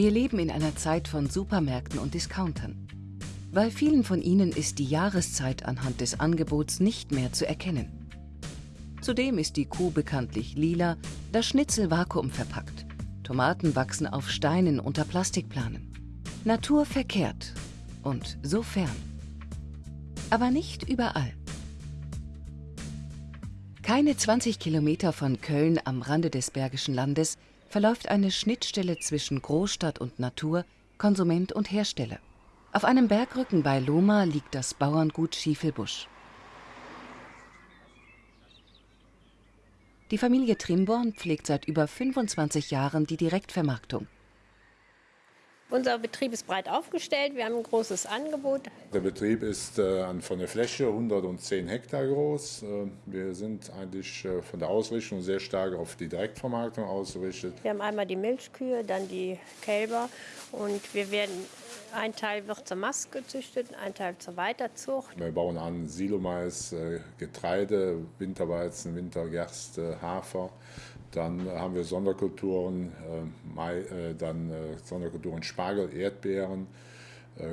Wir leben in einer Zeit von Supermärkten und Discountern. Bei vielen von ihnen ist die Jahreszeit anhand des Angebots nicht mehr zu erkennen. Zudem ist die Kuh bekanntlich lila, das Schnitzel vakuumverpackt. Tomaten wachsen auf Steinen unter Plastikplanen. Natur verkehrt und so fern. Aber nicht überall. Keine 20 Kilometer von Köln am Rande des Bergischen Landes verläuft eine Schnittstelle zwischen Großstadt und Natur, Konsument und Hersteller. Auf einem Bergrücken bei Loma liegt das Bauerngut Schiefelbusch. Die Familie Trimborn pflegt seit über 25 Jahren die Direktvermarktung. Unser Betrieb ist breit aufgestellt, wir haben ein großes Angebot. Der Betrieb ist äh, von der Fläche 110 Hektar groß. Äh, wir sind eigentlich äh, von der Ausrichtung sehr stark auf die Direktvermarktung ausgerichtet. Wir haben einmal die Milchkühe, dann die Kälber und wir werden ein Teil wird zur Mast gezüchtet, ein Teil zur Weiterzucht. Wir bauen an Silomais, Getreide, Winterweizen, Wintergerste, Hafer. Dann haben wir Sonderkulturen, äh, Mai, äh, dann äh, Sonderkulturen Spargel, Erdbeeren,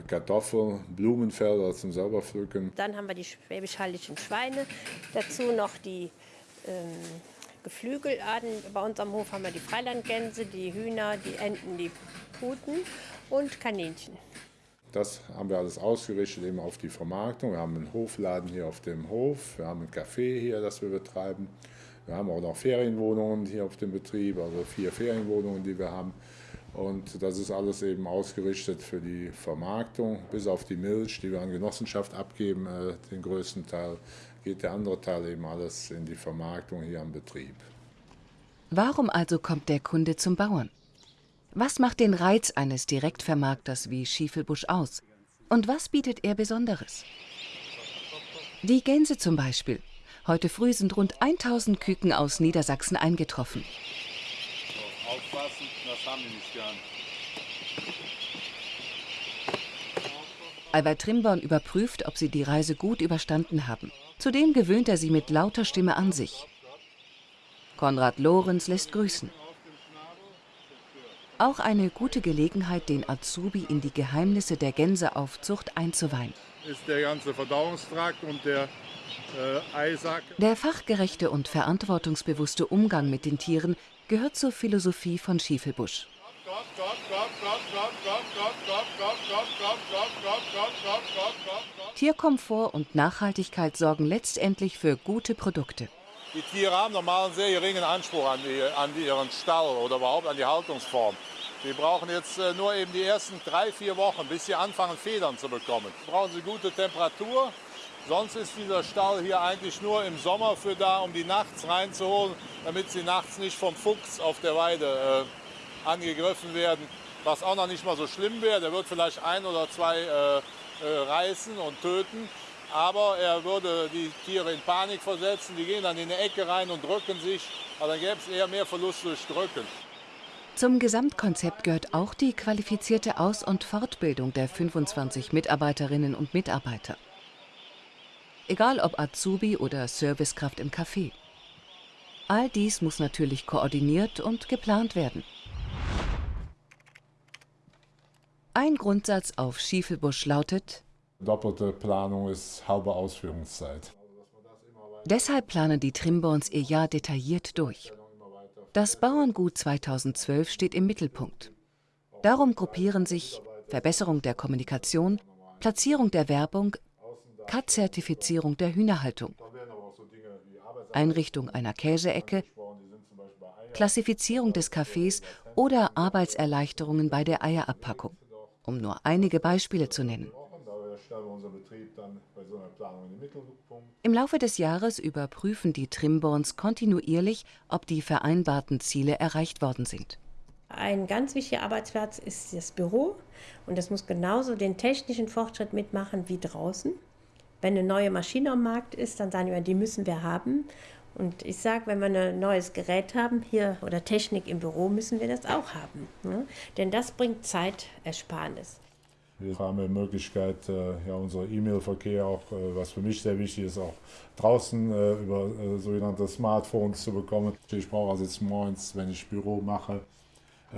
Kartoffeln, Blumenfelder zum selber pflücken. Dann haben wir die schwäbisch-hallischen Schweine, dazu noch die ähm, Geflügelarten. Bei uns am Hof haben wir die Freilandgänse, die Hühner, die Enten, die Puten und Kaninchen. Das haben wir alles ausgerichtet eben auf die Vermarktung. Wir haben einen Hofladen hier auf dem Hof, wir haben ein Café hier, das wir betreiben. Wir haben auch noch Ferienwohnungen hier auf dem Betrieb, also vier Ferienwohnungen, die wir haben. Und das ist alles eben ausgerichtet für die Vermarktung, bis auf die Milch, die wir an Genossenschaft abgeben, äh, den größten Teil, geht der andere Teil eben alles in die Vermarktung hier am Betrieb. Warum also kommt der Kunde zum Bauern? Was macht den Reiz eines Direktvermarkters wie Schiefelbusch aus? Und was bietet er Besonderes? Die Gänse zum Beispiel Heute früh sind rund 1000 Küken aus Niedersachsen eingetroffen. aufpassen, das haben die nicht gern. Albert Trimborn überprüft, ob sie die Reise gut überstanden haben. Zudem gewöhnt er sie mit lauter Stimme an sich. Konrad Lorenz lässt grüßen. Auch eine gute Gelegenheit, den Azubi in die Geheimnisse der Gänseaufzucht einzuweihen. Ist der ganze Verdauungstrakt und der äh, Der fachgerechte und verantwortungsbewusste Umgang mit den Tieren gehört zur Philosophie von Schiefelbusch. Tierkomfort und Nachhaltigkeit sorgen letztendlich für gute Produkte. Die Tiere haben normal einen sehr geringen Anspruch an, die, an ihren Stall oder überhaupt an die Haltungsform. Die brauchen jetzt äh, nur eben die ersten drei, vier Wochen, bis sie anfangen, Federn zu bekommen. Brauchen sie gute Temperatur, Sonst ist dieser Stall hier eigentlich nur im Sommer für da, um die nachts reinzuholen, damit sie nachts nicht vom Fuchs auf der Weide äh, angegriffen werden. Was auch noch nicht mal so schlimm wäre, der wird vielleicht ein oder zwei äh, äh, reißen und töten. Aber er würde die Tiere in Panik versetzen, die gehen dann in eine Ecke rein und drücken sich. Aber dann gäbe es eher mehr Verlust durch Drücken. Zum Gesamtkonzept gehört auch die qualifizierte Aus- und Fortbildung der 25 Mitarbeiterinnen und Mitarbeiter egal ob Azubi oder Servicekraft im Café. All dies muss natürlich koordiniert und geplant werden. Ein Grundsatz auf Schiefelbusch lautet, Doppelte Planung ist halbe Ausführungszeit. Deshalb planen die Trimborns ihr Jahr detailliert durch. Das Bauerngut 2012 steht im Mittelpunkt. Darum gruppieren sich Verbesserung der Kommunikation, Platzierung der Werbung, CAT-Zertifizierung der Hühnerhaltung, Einrichtung einer Käseecke, Klassifizierung des Kaffees oder Arbeitserleichterungen bei der Eierabpackung, um nur einige Beispiele zu nennen. Im Laufe des Jahres überprüfen die Trimborns kontinuierlich, ob die vereinbarten Ziele erreicht worden sind. Ein ganz wichtiger Arbeitsplatz ist das Büro und das muss genauso den technischen Fortschritt mitmachen wie draußen. Wenn eine neue Maschine am Markt ist, dann sagen wir, die müssen wir haben. Und ich sage, wenn wir ein neues Gerät haben hier oder Technik im Büro, müssen wir das auch haben. Ne? Denn das bringt Zeitersparnis. Wir haben die Möglichkeit, äh, ja, unser E-Mail-Verkehr auch, äh, was für mich sehr wichtig ist, auch draußen äh, über sogenannte Smartphones zu bekommen. Ich brauche also jetzt morgens, wenn ich Büro mache,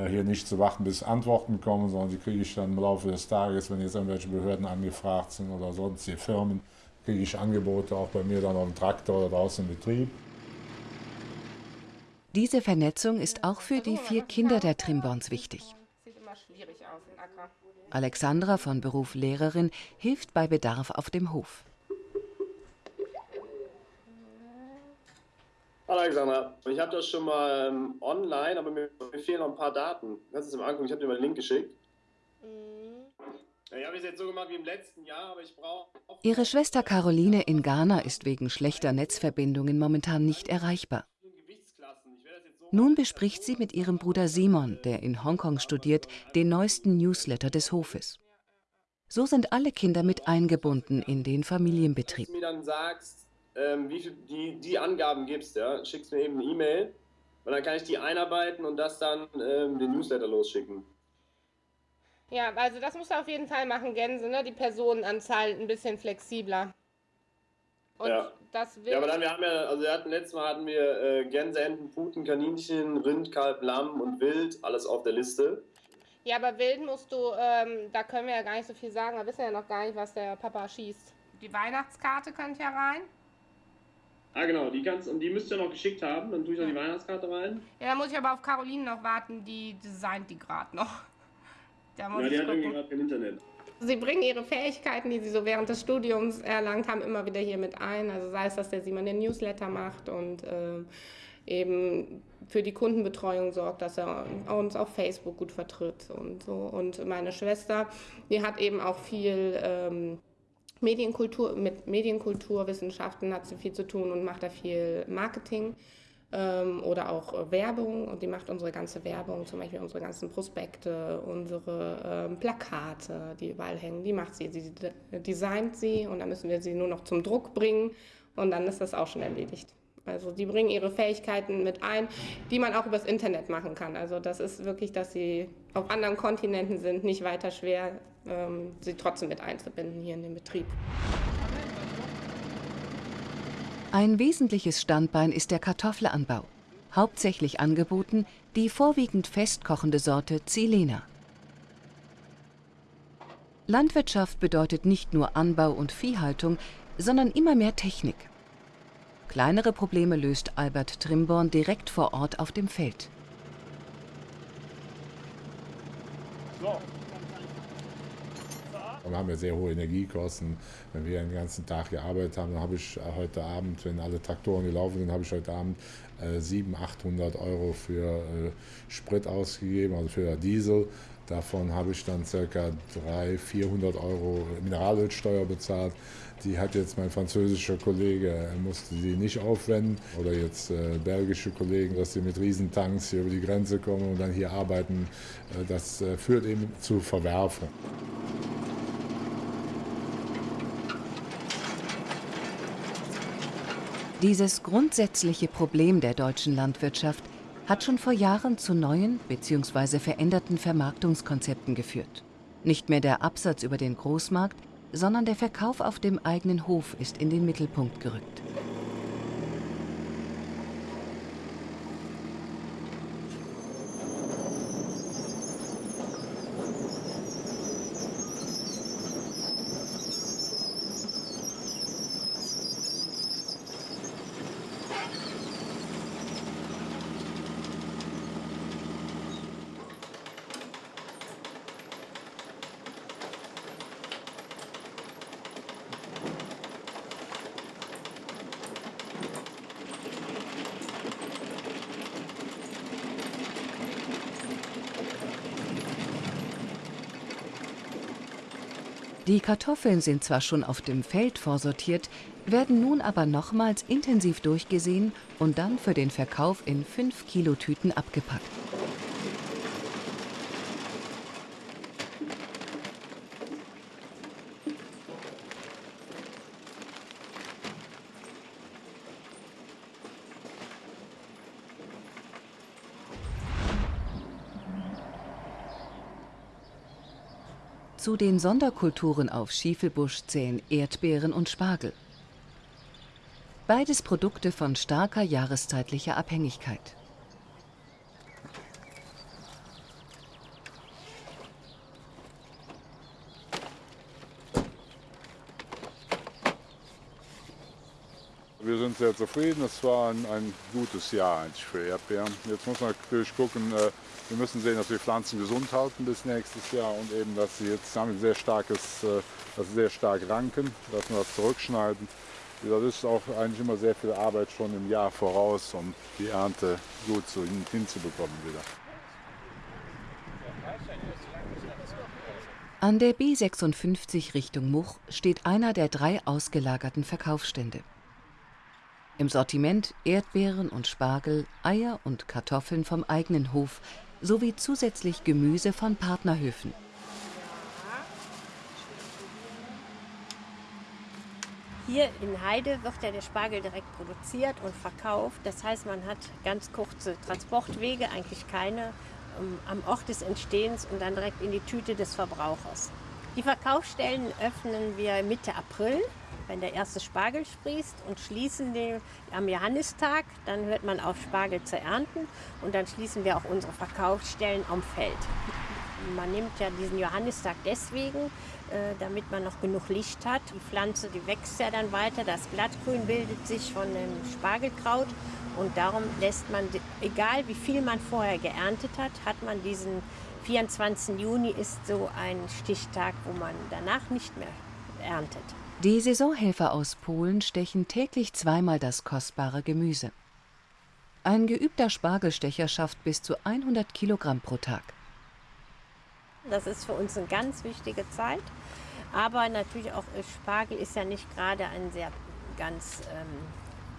hier nicht zu warten, bis Antworten kommen, sondern die kriege ich dann im Laufe des Tages, wenn jetzt irgendwelche Behörden angefragt sind oder sonstige Firmen, kriege ich Angebote auch bei mir dann auf dem Traktor oder draußen im Betrieb. Diese Vernetzung ist auch für die vier Kinder der Trimborns wichtig. Alexandra von Beruf Lehrerin hilft bei Bedarf auf dem Hof. Hallo Alexandra, ich habe das schon mal ähm, online, aber mir, mir, fehlen noch ein paar Daten. Kannst du es mal angucken? Ich habe dir mal einen Link geschickt. Ja, ich habe es jetzt so gemacht wie im letzten Jahr, aber ich brauche. Ihre Schwester Caroline in Ghana ist wegen schlechter Netzverbindungen momentan nicht erreichbar. Nun bespricht sie mit ihrem Bruder Simon, der in Hongkong studiert, den neuesten Newsletter des Hofes. So sind alle Kinder mit eingebunden in den Familienbetrieb. Wenn du mir dann sagst, ähm, wie viel die, die Angaben gibst, ja, schickst mir eben eine E-Mail und dann kann ich die einarbeiten und das dann ähm, den Newsletter losschicken. Ja, also das musst du auf jeden Fall machen, Gänse, ne? Die Personenanzahl ein bisschen flexibler. Und ja. das will. Ja, aber dann, wir haben ja, also wir hatten letztes Mal hatten wir äh, Gänse, Enten, Puten, Kaninchen, Rind, Kalb, Lamm und Wild, alles auf der Liste. Ja, aber Wild musst du, ähm, da können wir ja gar nicht so viel sagen, wir wissen ja noch gar nicht, was der Papa schießt. Die Weihnachtskarte könnte ja rein. Ah, genau, die kannst und die müsst ihr noch geschickt haben, dann tue ich noch die Weihnachtskarte rein. Ja, da muss ich aber auf Caroline noch warten, die designt die gerade noch. Da muss ja, die hat irgendwie gerade kein Internet. Sie bringen ihre Fähigkeiten, die sie so während des Studiums erlangt haben, immer wieder hier mit ein. Also sei es, dass der Simon den Newsletter macht und äh, eben für die Kundenbetreuung sorgt, dass er uns auf Facebook gut vertritt und so. Und meine Schwester, die hat eben auch viel ähm, Medienkultur, mit Medienkulturwissenschaften hat sie viel zu tun und macht da viel Marketing ähm, oder auch äh, Werbung und die macht unsere ganze Werbung, zum Beispiel unsere ganzen Prospekte, unsere ähm, Plakate, die überall hängen, die macht sie, sie designt sie und dann müssen wir sie nur noch zum Druck bringen und dann ist das auch schon erledigt. Also die bringen ihre Fähigkeiten mit ein, die man auch übers Internet machen kann. Also das ist wirklich, dass sie auf anderen Kontinenten sind, nicht weiter schwer, ähm, sie trotzdem mit einzubinden hier in den Betrieb. Ein wesentliches Standbein ist der Kartoffelanbau, hauptsächlich angeboten die vorwiegend festkochende Sorte Zilena. Landwirtschaft bedeutet nicht nur Anbau und Viehhaltung, sondern immer mehr Technik. Kleinere Probleme löst Albert Trimborn direkt vor Ort auf dem Feld. So, wir haben ja sehr hohe Energiekosten. Wenn wir den ganzen Tag gearbeitet haben, dann habe ich heute Abend, wenn alle Traktoren gelaufen sind, habe ich heute Abend äh, 700, 800 Euro für äh, Sprit ausgegeben, also für Diesel. Davon habe ich dann ca. 300, 400 Euro Mineralölsteuer bezahlt. Die hat jetzt mein französischer Kollege, er musste die nicht aufwenden. Oder jetzt äh, belgische Kollegen, dass sie mit Riesentanks hier über die Grenze kommen und dann hier arbeiten. Äh, das äh, führt eben zu Verwerfung. Dieses grundsätzliche Problem der deutschen Landwirtschaft hat schon vor Jahren zu neuen bzw. veränderten Vermarktungskonzepten geführt. Nicht mehr der Absatz über den Großmarkt, sondern der Verkauf auf dem eigenen Hof ist in den Mittelpunkt gerückt. Die Kartoffeln sind zwar schon auf dem Feld vorsortiert, werden nun aber nochmals intensiv durchgesehen und dann für den Verkauf in 5-Kilo-Tüten abgepackt. Zu den Sonderkulturen auf Schiefelbusch zählen Erdbeeren und Spargel. Beides Produkte von starker jahreszeitlicher Abhängigkeit. Wir sind sehr zufrieden. Es war ein, ein, gutes Jahr eigentlich für Erdbeeren. Jetzt muss man natürlich gucken, äh, wir müssen sehen, dass wir Pflanzen gesund halten bis nächstes Jahr und eben, dass sie jetzt haben sehr starkes, äh, dass sie sehr stark ranken, dass wir das zurückschneiden. Das ist auch eigentlich immer sehr viel Arbeit schon im Jahr voraus, um die Ernte gut zu, hinzubekommen wieder. An der B56 Richtung Much steht einer der drei ausgelagerten Verkaufsstände. Im Sortiment Erdbeeren und Spargel, Eier und Kartoffeln vom eigenen Hof sowie zusätzlich Gemüse von Partnerhöfen. Hier in Heide wird ja der Spargel direkt produziert und verkauft. Das heißt, man hat ganz kurze Transportwege, eigentlich keine, um, am Ort des Entstehens und dann direkt in die Tüte des Verbrauchers. Die Verkaufsstellen öffnen wir Mitte April, wenn der erste Spargel sprießt und schließen den am Johannistag. Dann hört man auf, Spargel zu ernten und dann schließen wir auch unsere Verkaufsstellen am Feld. Man nimmt ja diesen Johannistag deswegen, äh, damit man noch genug Licht hat. Die Pflanze, die wächst ja dann weiter, das Blattgrün bildet sich von dem Spargelkraut und darum lässt man, egal wie viel man vorher geerntet hat, hat man diesen 24. Juni ist so ein Stichtag, wo man danach nicht mehr erntet. Die Saisonhelfer aus Polen stechen täglich zweimal das kostbare Gemüse. Ein geübter Spargelstecher schafft bis zu 100 Kilogramm pro Tag. Das ist für uns eine ganz wichtige Zeit. Aber natürlich auch äh, Spargel ist ja nicht gerade ein sehr ganz ähm,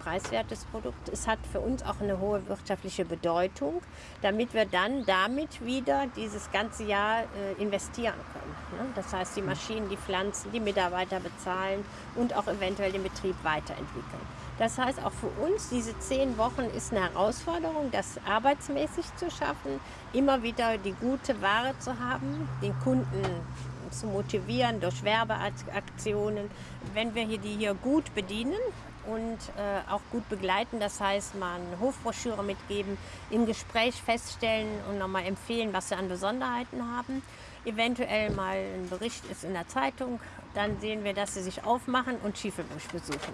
preiswertes Produkt. Es hat für uns auch eine hohe wirtschaftliche Bedeutung, damit wir dann damit wieder dieses ganze Jahr äh, investieren können. Ne? Das heißt, die Maschinen, die Pflanzen, die Mitarbeiter bezahlen und auch eventuell den Betrieb weiterentwickeln. Das heißt, auch für uns, diese zehn Wochen ist eine Herausforderung, das arbeitsmäßig zu schaffen, immer wieder die gute Ware zu haben, den Kunden zu motivieren durch Werbeaktionen. Wenn wir hier die hier gut bedienen, und äh, auch gut begleiten. Das heißt, mal eine Hofbroschüre mitgeben, im Gespräch feststellen und nochmal empfehlen, was sie an Besonderheiten haben. Eventuell mal ein Bericht ist in der Zeitung. Dann sehen wir, dass sie sich aufmachen und Schiefelbusch besuchen.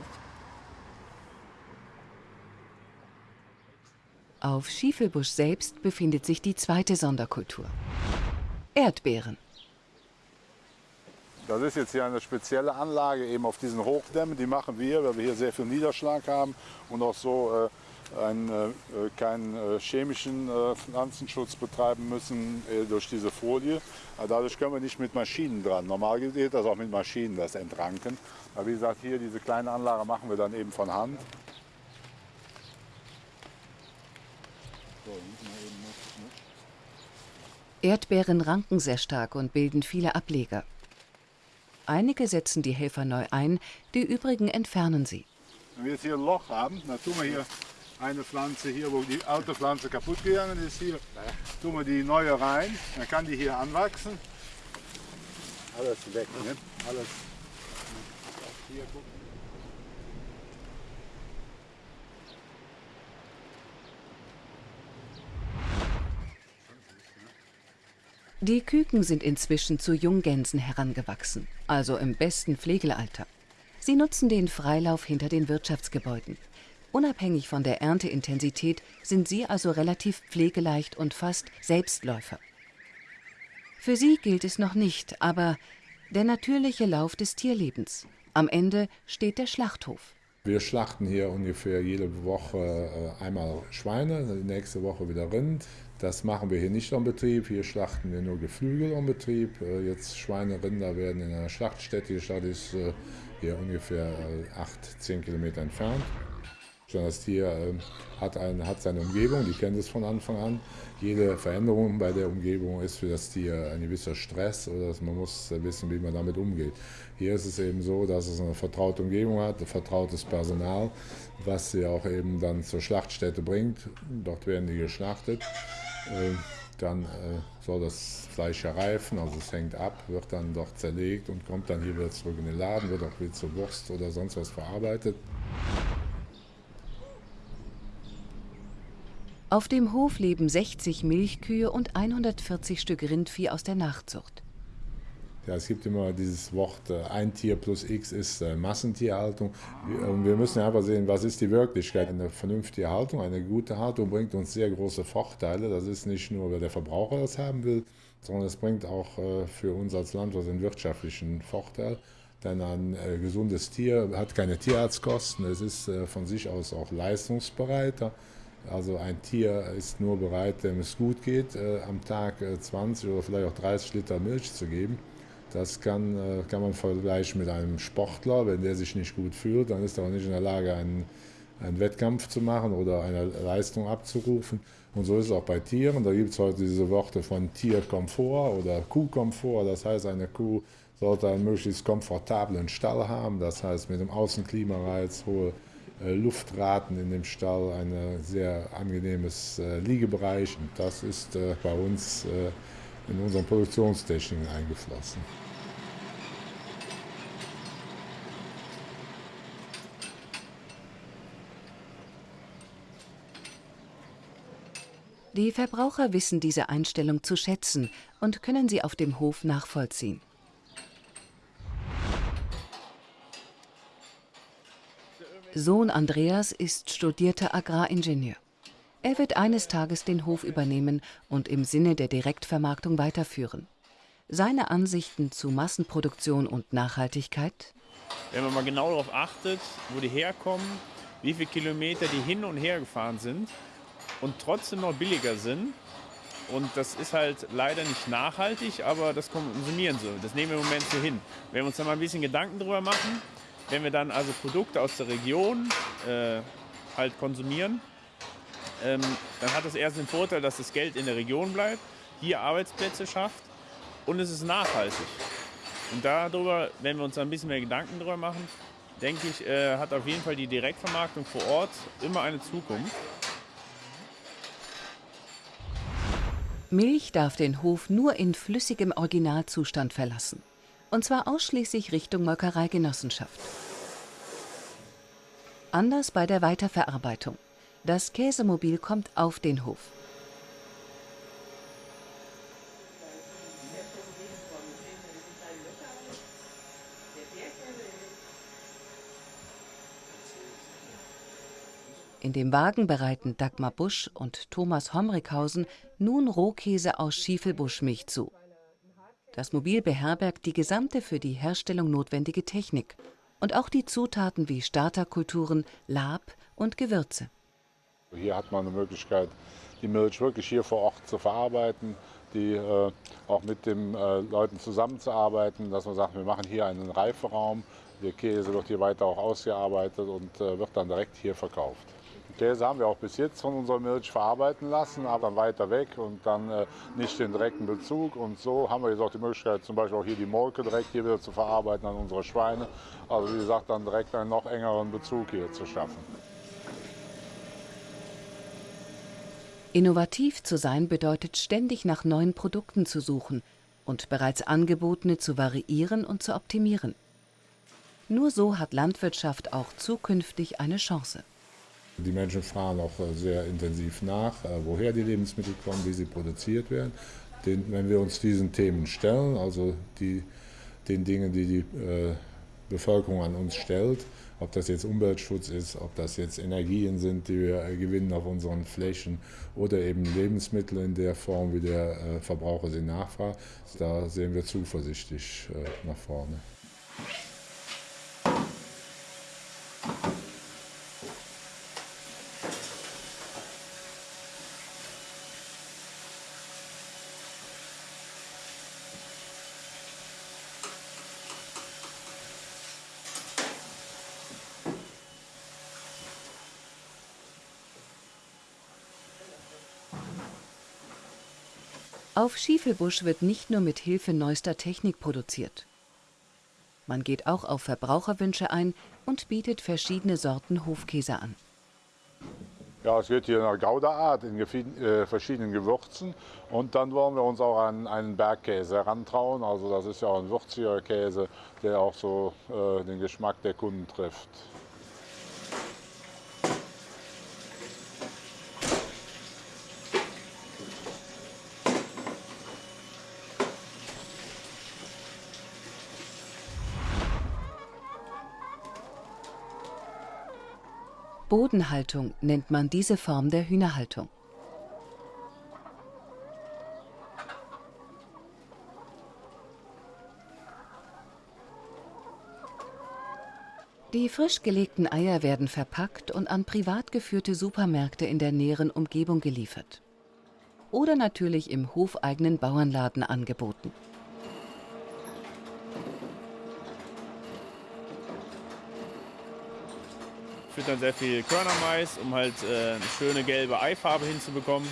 Auf Schiefelbusch selbst befindet sich die zweite Sonderkultur. Erdbeeren. Das ist jetzt hier eine spezielle Anlage eben auf diesen Hochdämmen. Die machen wir, weil wir hier sehr viel Niederschlag haben und auch so äh, einen, äh, keinen äh, chemischen äh, Pflanzenschutz betreiben müssen äh, durch diese Folie. Aber dadurch können wir nicht mit Maschinen dran. Normal geht das auch mit Maschinen, das Entranken. Aber wie gesagt, hier diese kleine Anlage machen wir dann eben von Hand. Erdbeeren ranken sehr stark und bilden viele Ableger. Einige setzen die Helfer neu ein, die übrigen entfernen sie. Wenn wir jetzt hier ein Loch haben, dann tun wir hier eine Pflanze hier, wo die alte Pflanze kaputt gegangen ist, hier tun wir die neue rein, dann kann die hier anwachsen. Alles weg, ne? Alles. Hier gucken. Die Küken sind inzwischen zu Junggänsen herangewachsen, also im besten Pflegealter. Sie nutzen den Freilauf hinter den Wirtschaftsgebäuden. Unabhängig von der Ernteintensität sind sie also relativ pflegeleicht und fast Selbstläufer. Für sie gilt es noch nicht, aber der natürliche Lauf des Tierlebens. Am Ende steht der Schlachthof. Wir schlachten hier ungefähr jede Woche äh, einmal Schweine, nächste Woche wieder Rind. Das machen wir hier nicht am Betrieb. Hier schlachten wir nur Geflügel am Betrieb. Äh, jetzt Schweine, Rinder werden in einer Schlachtstätte. Die Stadt ist äh, hier ungefähr 8, 10 Kilometer entfernt. Das Tier hat, ein, hat seine Umgebung, die kennt es von Anfang an. Jede Veränderung bei der Umgebung ist für das Tier ein gewisser Stress oder man muss wissen, wie man damit umgeht. Hier ist es eben so, dass es eine vertraute Umgebung hat, ein vertrautes Personal, was sie auch eben dann zur Schlachtstätte bringt. Dort werden die geschlachtet. Äh, dann äh, soll das Fleisch reifen, also es hängt ab, wird dann dort zerlegt und kommt dann hier wieder zurück in den Laden, wird auch wieder zur Wurst oder sonst was verarbeitet. Auf dem Hof leben 60 Milchkühe und 140 Stück Rindvieh aus der Nachzucht. Ja, es gibt immer dieses Wort, äh, ein Tier plus X ist äh, Massentierhaltung. Wir müssen einfach sehen, was ist die Wirklichkeit. Eine vernünftige Haltung, eine gute Haltung bringt uns sehr große Vorteile. Das ist nicht nur, weil der Verbraucher das haben will, sondern es bringt auch äh, für uns als Landwirt einen wirtschaftlichen Vorteil. Denn ein gesundes Tier hat keine Tierarztkosten, es ist von sich aus auch leistungsbereiter. Also ein Tier ist nur bereit, dem es gut geht, am Tag 20 oder vielleicht auch 30 Liter Milch zu geben. Das kann, äh, kann man vergleichen mit einem Sportler. Wenn der sich nicht gut fühlt, dann ist er auch nicht in der Lage, einen, einen Wettkampf zu machen oder eine Leistung abzurufen. Und so ist es auch bei Tieren. Da gibt es heute diese Worte von Tierkomfort oder Kuhkomfort. Das heißt, eine Kuh sollte einen möglichst komfortablen Stall haben. Das heißt, mit dem Außenklimareiz, hohe äh, Luftraten in dem Stall, ein sehr angenehmes äh, Liegebereich. Und das ist bei uns in unseren Produktionstechniken eingeflossen. Die Verbraucher wissen diese Einstellung zu schätzen und können sie auf dem Hof nachvollziehen. Sohn Andreas ist studierter Agraringenieur. Er wird eines Tages den Hof übernehmen und im Sinne der Direktvermarktung weiterführen. Seine Ansichten zu Massenproduktion und Nachhaltigkeit? Wenn man mal genau darauf achtet, wo die herkommen, wie viele Kilometer die hin und her gefahren sind und trotzdem noch billiger sind. Und das ist halt leider nicht nachhaltig, aber das konsumieren sie. Das nehmen wir im Moment so hin. Wenn wir uns da mal ein bisschen Gedanken drüber machen, wenn wir dann also Produkte aus der Region äh, halt konsumieren, ähm, dann hat das erst den Vorteil, dass das Geld in der Region bleibt, hier Arbeitsplätze schafft und es ist nachhaltig. Und darüber, wenn wir uns ein bisschen mehr Gedanken darüber machen, denke ich, äh, hat auf jeden Fall die Direktvermarktung vor Ort immer eine Zukunft. Milch darf den Hof nur in flüssigem Originalzustand verlassen. Und zwar ausschließlich Richtung Molkereigenossenschaft. Anders bei der Weiterverarbeitung. Das Käsemobil kommt auf den Hof. In dem Wagen bereiten Dagmar Busch und Thomas Homrichhausen nun Rohkäse aus Schiefelbuschmilch zu. Das Mobil beherbergt die gesamte für die Herstellung notwendige Technik und auch die Zutaten wie Starterkulturen, Lab und Gewürze. Hier hat man eine Möglichkeit, die Milch wirklich hier vor Ort zu verarbeiten, die äh, auch mit den äh, Leuten zusammenzuarbeiten, dass man sagt, wir machen hier einen Reiferaum, der Käse wird hier weiter auch ausgearbeitet und äh, wird dann direkt hier verkauft. Käse haben wir auch bis jetzt von unserer Milch verarbeiten lassen, aber dann weiter weg und dann äh, nicht den direkten Bezug. Und so haben wir jetzt auch die Möglichkeit, zum Beispiel auch hier die Molke direkt hier wieder zu verarbeiten an unsere Schweine. Also wie gesagt, dann direkt einen noch engeren Bezug hier zu schaffen. Innovativ zu sein bedeutet ständig nach neuen Produkten zu suchen und bereits angebotene zu variieren und zu optimieren. Nur so hat Landwirtschaft auch zukünftig eine Chance. Die Menschen fragen auch äh, sehr intensiv nach, äh, woher die Lebensmittel kommen, wie sie produziert werden. wenn wir uns diesen Themen stellen, also die, den Dingen, die die äh, Bevölkerung an uns stellt, ob das jetzt Umweltschutz ist, ob das jetzt Energien sind, die wir gewinnen auf unseren Flächen oder eben Lebensmittel in der Form, wie der äh, Verbraucher sie nachfragt. Da sehen wir zuversichtlich äh, nach vorne. Auf Schiefelbusch wird nicht nur mit Hilfe neuester Technik produziert. Man geht auch auf Verbraucherwünsche ein und bietet verschiedene Sorten Hofkäse an. Ja, es geht hier nach Gouda-Art in äh, verschiedenen Gewürzen. Und dann wollen wir uns auch an einen Bergkäse herantrauen. Also das ist ja auch ein würziger Käse, der auch so äh, den Geschmack der Kunden trifft. Bodenhaltung nennt man diese Form der Hühnerhaltung. Die frisch gelegten Eier werden verpackt und an privat geführte Supermärkte in der näheren Umgebung geliefert. Oder natürlich im hofeigenen Bauernladen angeboten. Füttern sehr viel Körnermais, um halt äh, eine schöne gelbe Eifarbe hinzubekommen,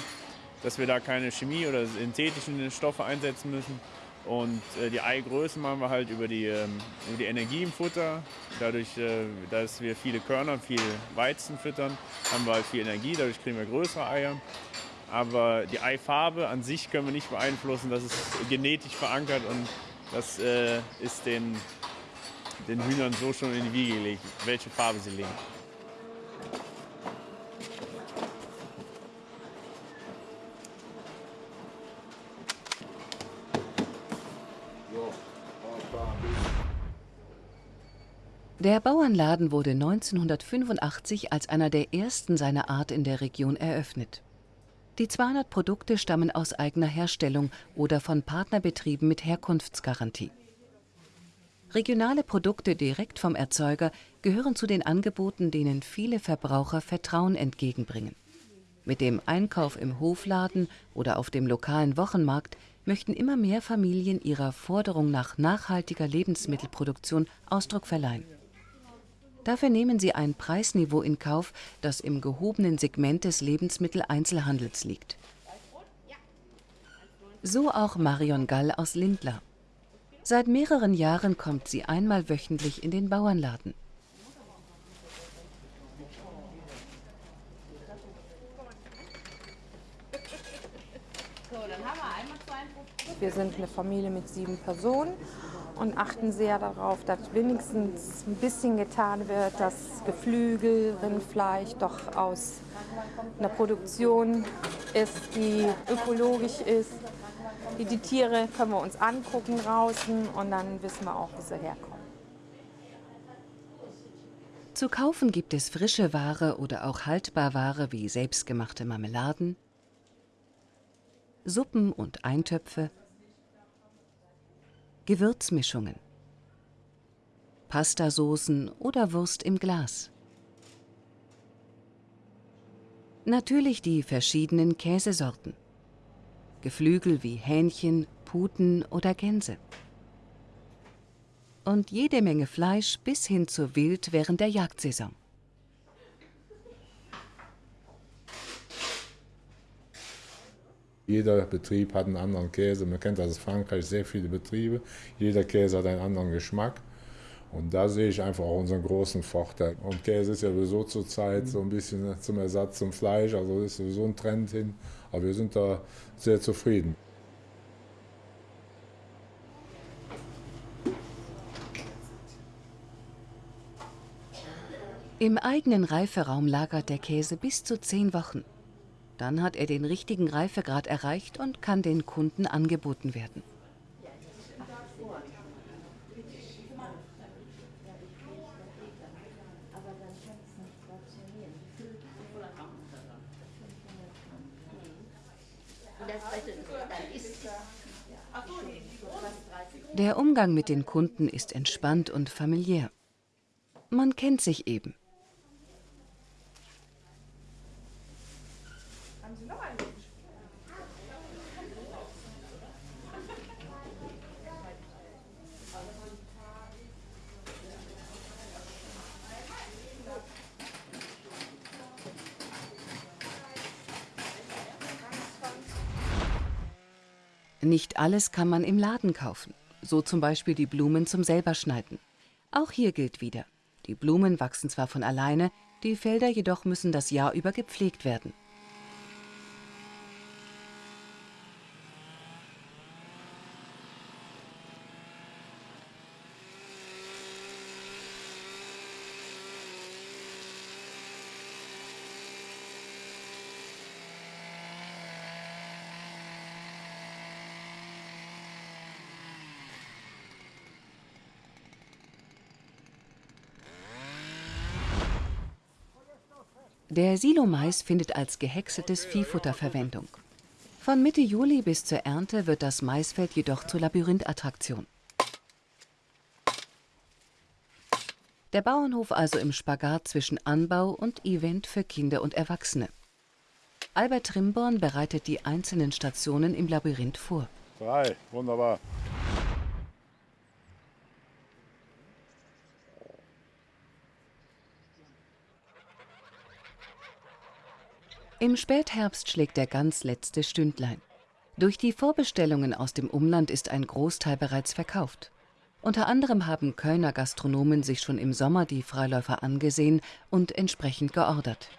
dass wir da keine Chemie oder synthetischen Stoffe einsetzen müssen. Und äh, die Eigröße machen wir halt über die, ähm, über die Energie im Futter. Dadurch, äh, dass wir viele Körner, viel Weizen füttern, haben wir halt viel Energie, dadurch kriegen wir größere Eier. Aber die Eifarbe an sich können wir nicht beeinflussen, das ist genetisch verankert und das äh, ist den, den Hühnern so schon in die Wiege gelegt, welche Farbe sie legen. Der Bauernladen wurde 1985 als einer der ersten seiner Art in der Region eröffnet. Die 200 Produkte stammen aus eigener Herstellung oder von Partnerbetrieben mit Herkunftsgarantie. Regionale Produkte direkt vom Erzeuger gehören zu den Angeboten, denen viele Verbraucher Vertrauen entgegenbringen. Mit dem Einkauf im Hofladen oder auf dem lokalen Wochenmarkt möchten immer mehr Familien ihrer Forderung nach nachhaltiger Lebensmittelproduktion Ausdruck verleihen. Dafür nehmen sie ein Preisniveau in Kauf, das im gehobenen Segment des Lebensmitteleinzelhandels liegt. So auch Marion Gall aus Lindlar. Seit mehreren Jahren kommt sie einmal wöchentlich in den Bauernladen. Wir sind eine Familie mit sieben Personen und achten sehr darauf, dass wenigstens ein bisschen getan wird, dass Geflügel, Rindfleisch doch aus einer Produktion ist, die ökologisch ist. Die, die Tiere können wir uns angucken draußen und dann wissen wir auch, wo sie herkommen. Zu kaufen gibt es frische Ware oder auch Haltbarware wie selbstgemachte Marmeladen, Suppen und Eintöpfe, Gewürzmischungen, Pastasoßen oder Wurst im Glas. Natürlich die verschiedenen Käsesorten. Geflügel wie Hähnchen, Puten oder Gänse. Und jede Menge Fleisch bis hin zu Wild während der Jagdsaison. Jeder Betrieb hat einen anderen Käse. Man kennt das aus Frankreich sehr viele Betriebe. Jeder Käse hat einen anderen Geschmack. Und da sehe ich einfach auch unseren großen Vorteil. Und Käse ist ja sowieso zurzeit so ein bisschen zum Ersatz zum Fleisch, also ist sowieso ein Trend hin. Aber wir sind da sehr zufrieden. Im eigenen Reiferaum lagert der Käse bis zu zehn Wochen. Dann hat er den richtigen Reifegrad erreicht und kann den Kunden angeboten werden. Der Umgang mit den Kunden ist entspannt und familiär. Man kennt sich eben. Nicht alles kann man im Laden kaufen, so zum Beispiel die Blumen zum Selberschneiden. Auch hier gilt wieder, die Blumen wachsen zwar von alleine, die Felder jedoch müssen das Jahr über gepflegt werden. Der Silomais findet als gehäckseltes Viehfutter Verwendung. Von Mitte Juli bis zur Ernte wird das Maisfeld jedoch zur Labyrinthattraktion. Der Bauernhof also im Spagat zwischen Anbau und Event für Kinder und Erwachsene. Albert Trimborn bereitet die einzelnen Stationen im Labyrinth vor. Drei, wunderbar. Im Spätherbst schlägt der ganz letzte Stündlein. Durch die Vorbestellungen aus dem Umland ist ein Großteil bereits verkauft. Unter anderem haben Kölner Gastronomen sich schon im Sommer die Freiläufer angesehen und entsprechend geordert.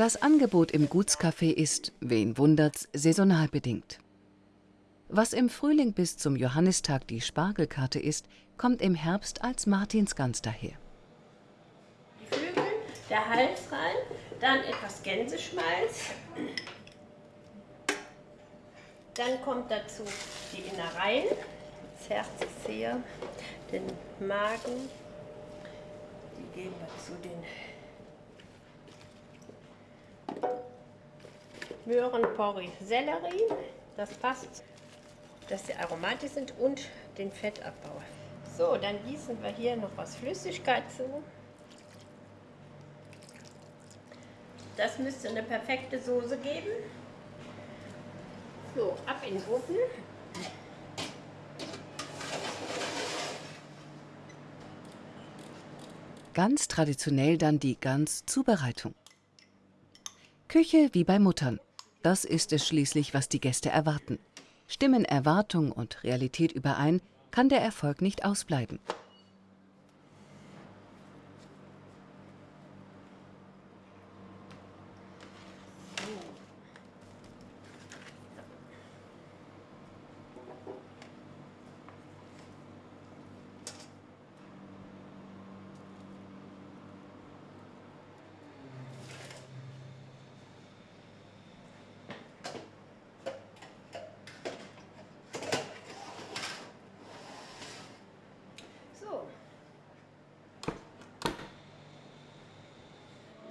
Das Angebot im Gutscafé ist, wen wundert's, saisonal bedingt. Was im Frühling bis zum Johannistag die Spargelkarte ist, kommt im Herbst als Martinsgans daher. Die Flügel, der Hals rein, dann etwas Gänseschmalz. Dann kommt dazu die Innereien. Das Herz ist hier, den Magen. Die geben wir zu den Möhren, Porree, Sellerie. Das passt, dass sie aromatisch sind und den Fettabbau. So, dann gießen wir hier noch was Flüssigkeit zu. Das müsste eine perfekte Soße geben. So, ab in den Ofen. Ganz traditionell dann die Gans-Zubereitung. Küche wie bei Muttern. Das ist es schließlich, was die Gäste erwarten. Stimmen Erwartung und Realität überein, kann der Erfolg nicht ausbleiben.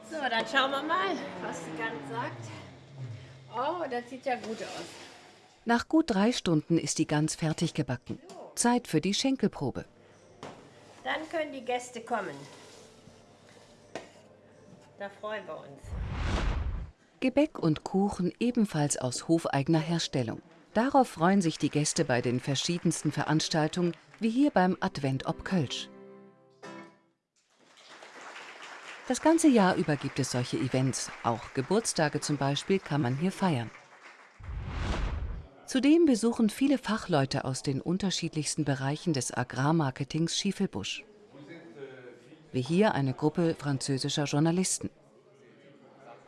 So. Schauen wir mal, was die Gans sagt. Oh, das sieht ja gut aus. Nach gut drei Stunden ist die Gans fertig gebacken. Zeit für die Schenkelprobe. Dann können die Gäste kommen. Da freuen wir uns. Gebäck und Kuchen ebenfalls aus hofeigener Herstellung. Darauf freuen sich die Gäste bei den verschiedensten Veranstaltungen, wie hier beim Advent ob Kölsch. Das ganze Jahr über gibt es solche Events. Auch Geburtstage zum Beispiel kann man hier feiern. Zudem besuchen viele Fachleute aus den unterschiedlichsten Bereichen des Agrarmarketings Schiefelbusch. Wie hier eine Gruppe französischer Journalisten.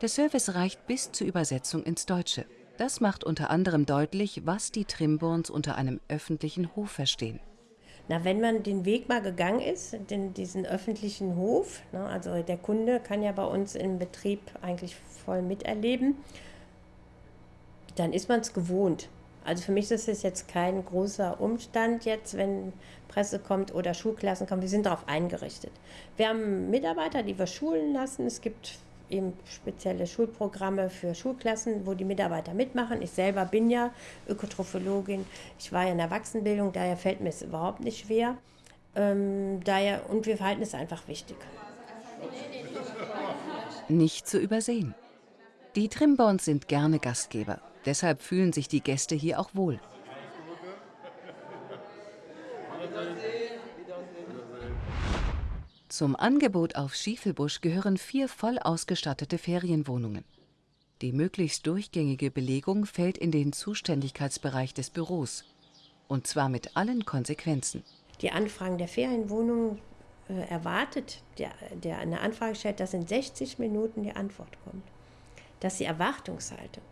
Der Service reicht bis zur Übersetzung ins Deutsche. Das macht unter anderem deutlich, was die Trimborns unter einem öffentlichen Hof verstehen. Na, wenn man den Weg mal gegangen ist, den, diesen öffentlichen Hof, ne, also der Kunde kann ja bei uns im Betrieb eigentlich voll miterleben, dann ist man es gewohnt. Also für mich ist es jetzt kein großer Umstand jetzt, wenn Presse kommt oder Schulklassen kommen. Wir sind darauf eingerichtet. Wir haben Mitarbeiter, die wir schulen lassen. Es gibt eben spezielle Schulprogramme für Schulklassen, wo die Mitarbeiter mitmachen. Ich selber bin ja Ökotrophologin. Ich war ja in der Erwachsenenbildung, daher fällt mir es überhaupt nicht schwer. Ähm, daher, und wir halten es einfach wichtig. Nicht zu übersehen. Die Trimborns sind gerne Gastgeber. Deshalb fühlen sich die Gäste hier auch wohl. Zum Angebot auf Schiefelbusch gehören vier voll ausgestattete Ferienwohnungen. Die möglichst durchgängige Belegung fällt in den Zuständigkeitsbereich des Büros. Und zwar mit allen Konsequenzen. Die Anfragen der Ferienwohnungen äh, erwartet, der, der eine Anfrage stellt, dass in 60 Minuten die Antwort kommt. Dass die Erwartungshaltung,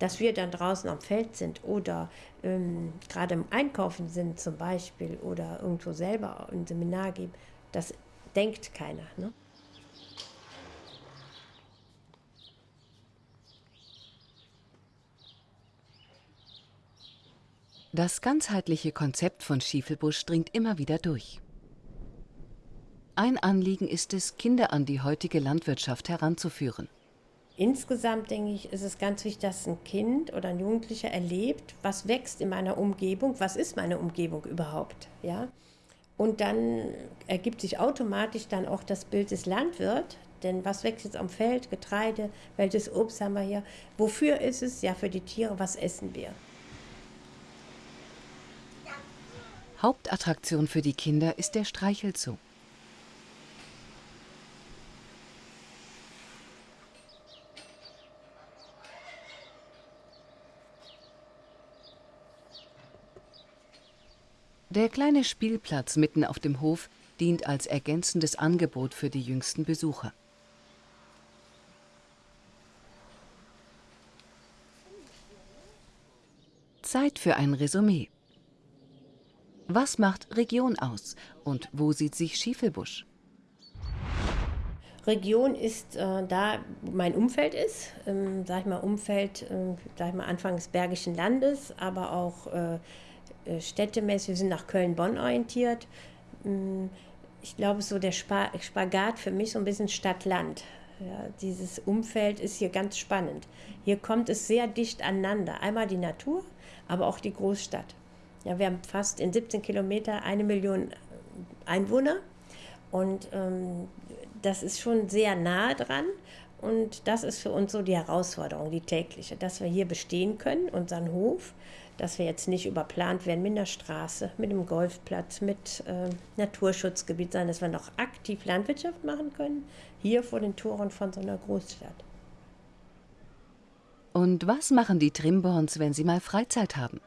dass wir dann draußen am Feld sind oder ähm, gerade im Einkaufen sind zum Beispiel oder irgendwo selber ein Seminar geben, das denkt keiner. Ne? Das ganzheitliche Konzept von Schiefelbusch dringt immer wieder durch. Ein Anliegen ist es, Kinder an die heutige Landwirtschaft heranzuführen. Insgesamt denke ich, ist es ganz wichtig, dass ein Kind oder ein Jugendlicher erlebt, was wächst in meiner Umgebung, was ist meine Umgebung überhaupt, ja? Und dann ergibt sich automatisch dann auch das Bild des Landwirts, denn was wächst jetzt am Feld? Getreide, welches Obst haben wir hier? Wofür ist es? Ja, für die Tiere, was essen wir? Hauptattraktion für die Kinder ist der Streichelzoo. Der kleine Spielplatz mitten auf dem Hof dient als ergänzendes Angebot für die jüngsten Besucher. Zeit für ein Resümee. Was macht Region aus und wo sieht sich Schiefelbusch? Region ist äh, da, wo mein Umfeld ist, ähm, sag ich mal Umfeld, äh, sag ich mal Anfang des Bergischen Landes, aber auch äh, städtemäßig, wir sind nach Köln-Bonn orientiert. Mm, ich glaube, so der Spagat für mich so ein bisschen Stadt-Land. Ja, dieses Umfeld ist hier ganz spannend. Hier kommt es sehr dicht aneinander. Einmal die Natur, aber auch die Großstadt. Ja, wir haben fast in 17 Kilometer eine Million Einwohner und ähm, das ist schon sehr nahe dran. Und das ist für uns so die Herausforderung, die tägliche, dass wir hier bestehen können, unseren Hof, dass wir jetzt nicht überplant werden mit einer Straße, mit einem Golfplatz, mit äh, Naturschutzgebiet, sondern dass wir noch aktiv Landwirtschaft machen können, hier vor den Toren von so einer Großstadt. Und was machen die Trimborns, wenn sie mal Freizeit haben?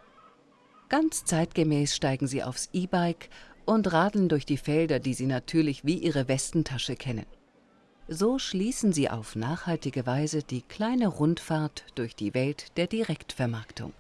Ganz zeitgemäß steigen sie aufs E-Bike und radeln durch die Felder, die sie natürlich wie ihre Westentasche kennen. So schließen sie auf nachhaltige Weise die kleine Rundfahrt durch die Welt der Direktvermarktung.